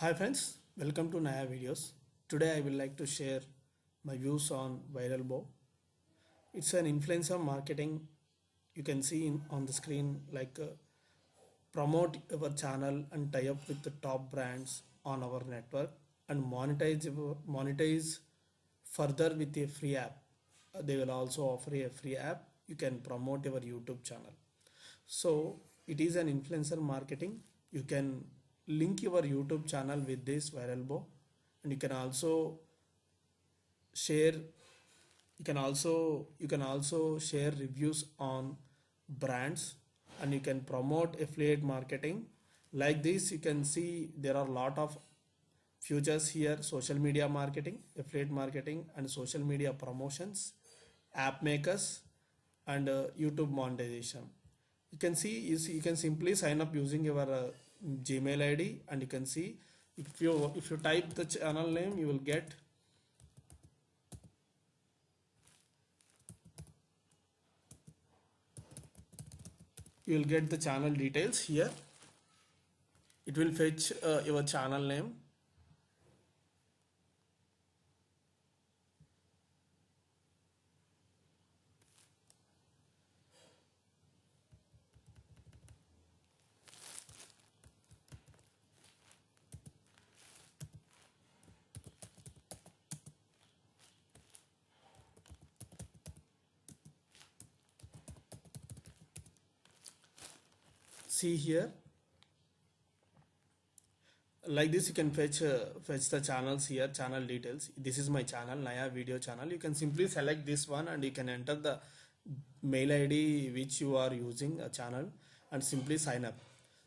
Hi friends, welcome to Naya videos. Today I will like to share my views on Viral Bow. It's an influencer marketing. You can see in, on the screen like uh, promote our channel and tie up with the top brands on our network and monetize monetize further with a free app. Uh, they will also offer a free app. You can promote your YouTube channel. So it is an influencer marketing. You can link your YouTube channel with this viral bow, and you can also share. You can also you can also share reviews on brands, and you can promote affiliate marketing. Like this, you can see there are a lot of futures here: social media marketing, affiliate marketing, and social media promotions, app makers, and uh, YouTube monetization you can see you, see, you can simply sign up using your uh, gmail id and you can see if you if you type the channel name you will get you will get the channel details here. It will fetch uh, your channel name see here. Like this you can fetch uh, fetch the channels here channel details. This is my channel naya video channel. You can simply select this one and you can enter the mail id which you are using a channel and simply sign up.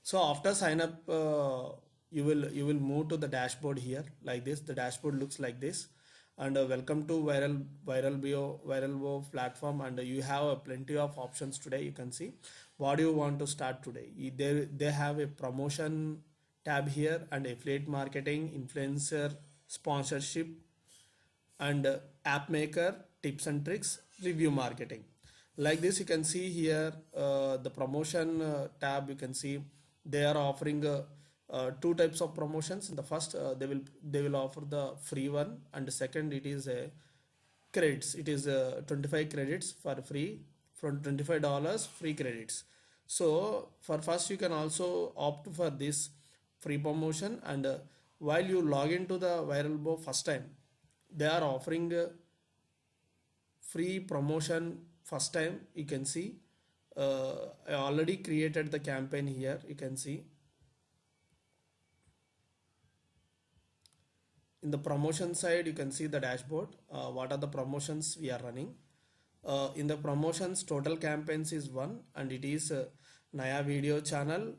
So after sign up uh, you will you will move to the dashboard here like this. The dashboard looks like this and uh, welcome to viral viral bio viral Bio platform. And you have uh, plenty of options today you can see. What do you want to start today? They they have a promotion tab here and affiliate marketing influencer sponsorship and uh, app maker tips and tricks review marketing. Like this you can see here uh, the promotion uh, tab you can see. They are offering uh, two types of promotions. The first uh, they will they will offer the free one and the second it is a credits. It is uh, 25 credits for free from 25 dollars free credits. So for first you can also opt for this free promotion and uh, while you log into the viral bow first time they are offering free promotion first time. You can see i already created the campaign here. You can see in the promotion side you can see the dashboard uh, what are the promotions we are running. Uh, in the promotions total campaigns is one and it is uh, naya video channel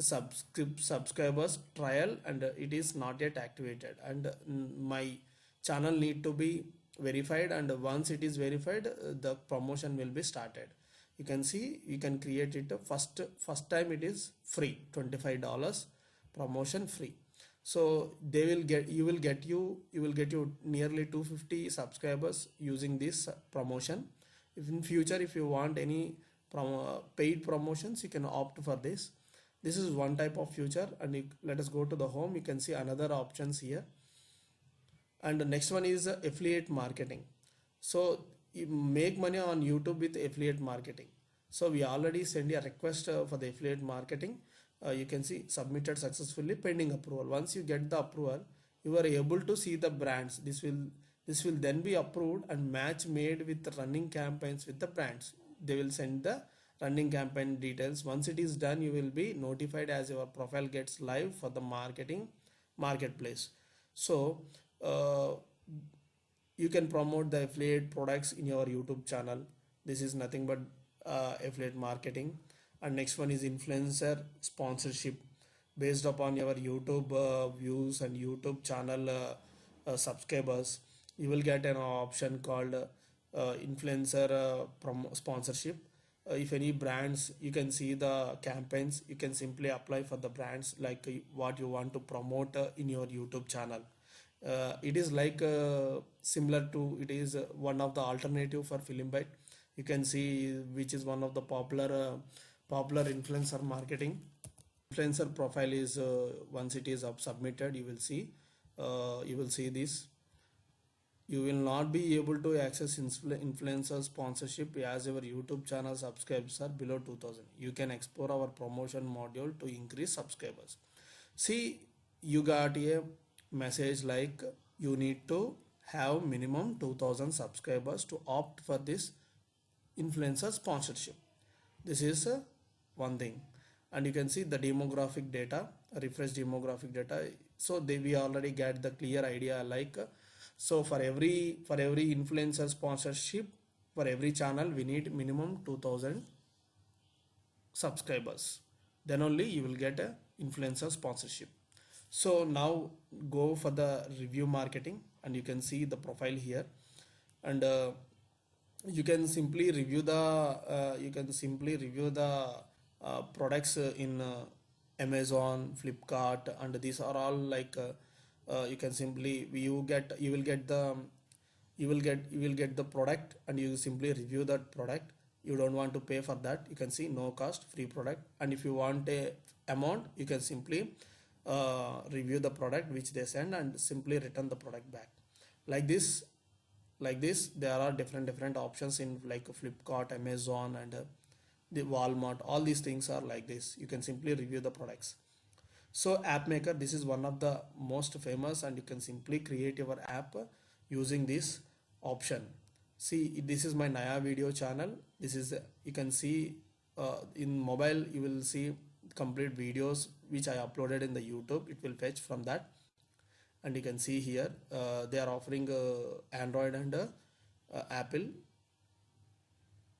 subscribe subscribers trial and it is not yet activated. And uh, my channel need to be verified and once it is verified uh, the promotion will be started. You can see you can create it uh, first first time it is free 25 dollars promotion free so they will get you will get you you will get you nearly 250 subscribers using this uh, promotion. If in future if you want any promo, paid promotions you can opt for this. This is one type of future and you, let us go to the home. You can see another options here. And the next one is uh, affiliate marketing. So you make money on youtube with affiliate marketing. So we already send a request uh, for the affiliate marketing uh, you can see submitted successfully pending approval. Once you get the approval you are able to see the brands. This will this will then be approved and match made with running campaigns with the brands. They will send the running campaign details. Once it is done you will be notified as your profile gets live for the marketing marketplace. So uh, you can promote the affiliate products in your youtube channel. This is nothing but uh, affiliate marketing and next one is influencer sponsorship. Based upon your youtube uh, views and youtube channel uh, uh, subscribers you will get an option called uh, influencer uh, sponsorship. Uh, if any brands you can see the campaigns. You can simply apply for the brands like what you want to promote in your youtube channel. It is like similar to it is one of the alternative for FameBit. You can see which is one of the popular popular influencer marketing. influencer profile is uh, once it is up submitted you will see uh, you will see this. You will not be able to access influ- influencer sponsorship as your youtube channel subscribers are below 2000 you can explore our promotion module to increase subscribers. See you got a message like you need to have minimum 2000 subscribers to opt for this influencer sponsorship. This is uh, one thing. And you can see the demographic data refresh demographic data. So they we already get the clear idea like uh, so for every for every influencer sponsorship for every channel we need minimum 2000 subscribers. Then only you will get a influencer sponsorship. So now go for the review marketing and you can see the profile here. And uh, you can simply review the uh, you can simply review the uh, products uh, in uh, amazon flipkart and these are all like uh, you can simply you get you will get the you will get you will get the product and you simply review that product. You don't want to pay for that. You can see no cost free product. And if you want a amount you can simply review the product which they send and simply return the product back. Like this like this there are different different options in like flipkart amazon and the walmart all these things are like this. You can simply review the products. So app maker this is one of the most famous and you can simply create your app using this option. See this is my naya video channel. This is you can see uh, in mobile you will see complete videos which i uploaded in the youtube. It will fetch from that. And you can see here uh, they are offering uh, android and uh, apple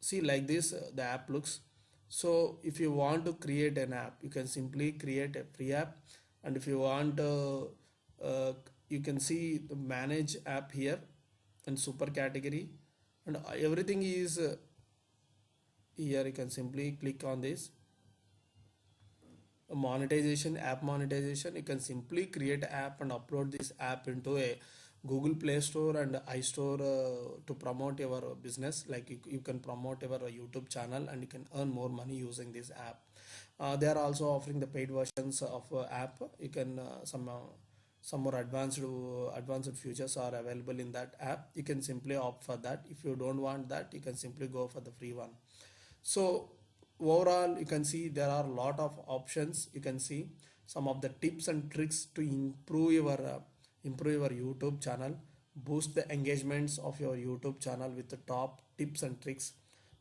see like this uh, the app looks. So if you want to create an app you can simply create a free app. And if you want uh, uh, you can see the manage app here and super category. And everything is uh, here. You can simply click on this. Monetization app monetization. You can simply create app and upload this app into a google play store and istore uh, to promote your business. Like you, you can promote your youtube channel and you can earn more money using this app. Uh, they are also offering the paid versions of uh, app. You can uh, some uh, some more advanced uh, advanced features are available in that app. You can simply opt for that. If you don't want that you can simply go for the free one. So overall you can see there are a lot of options. You can see some of the tips and tricks to improve your uh, improve your youtube channel boost the engagements of your youtube channel with the top tips and tricks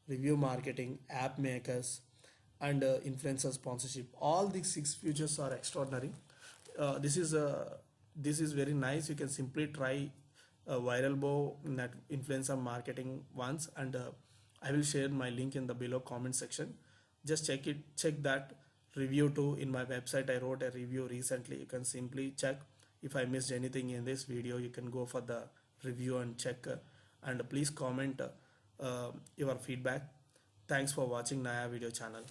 review marketing app makers and uh, influencer sponsorship. All these six features are extraordinary. Uh, this is uh, this is very nice. You can simply try viral bow net influencer marketing once and uh, i will share my link in the below comment section. Just check it check that review too. In my website i wrote a review recently. You can simply check if i missed anything in this video you can go for the review and check uh, and please comment uh, uh, your feedback. Thanks for watching naya video channel